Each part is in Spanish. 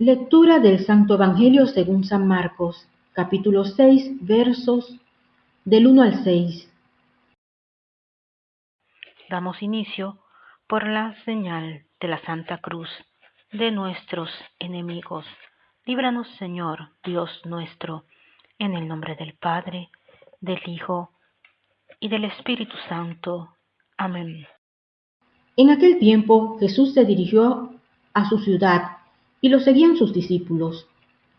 Lectura del Santo Evangelio según San Marcos, capítulo 6, versos del 1 al 6. Damos inicio por la señal de la Santa Cruz de nuestros enemigos. Líbranos, Señor, Dios nuestro, en el nombre del Padre, del Hijo y del Espíritu Santo. Amén. En aquel tiempo Jesús se dirigió a su ciudad y lo seguían sus discípulos.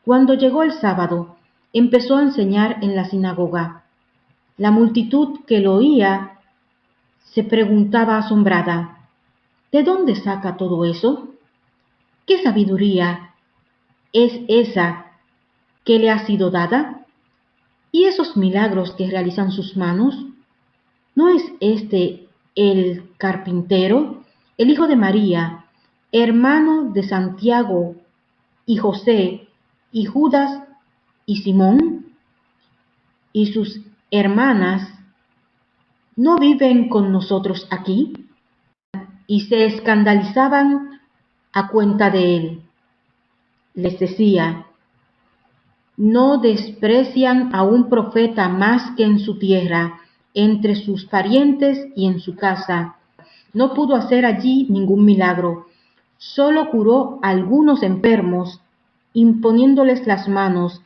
Cuando llegó el sábado, empezó a enseñar en la sinagoga. La multitud que lo oía se preguntaba asombrada, ¿de dónde saca todo eso? ¿Qué sabiduría es esa que le ha sido dada? ¿Y esos milagros que realizan sus manos? ¿No es este el carpintero, el hijo de María, hermano de Santiago y José y Judas y Simón? ¿Y sus hermanas no viven con nosotros aquí? Y se escandalizaban a cuenta de él. Les decía, no desprecian a un profeta más que en su tierra, entre sus parientes y en su casa. No pudo hacer allí ningún milagro, solo curó algunos enfermos, imponiéndoles las manos,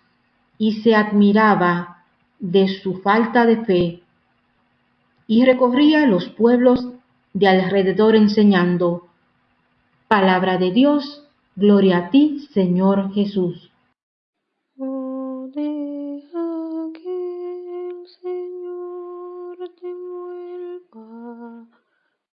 y se admiraba de su falta de fe. Y recorría los pueblos de alrededor enseñando. Palabra de Dios, gloria a ti, Señor Jesús.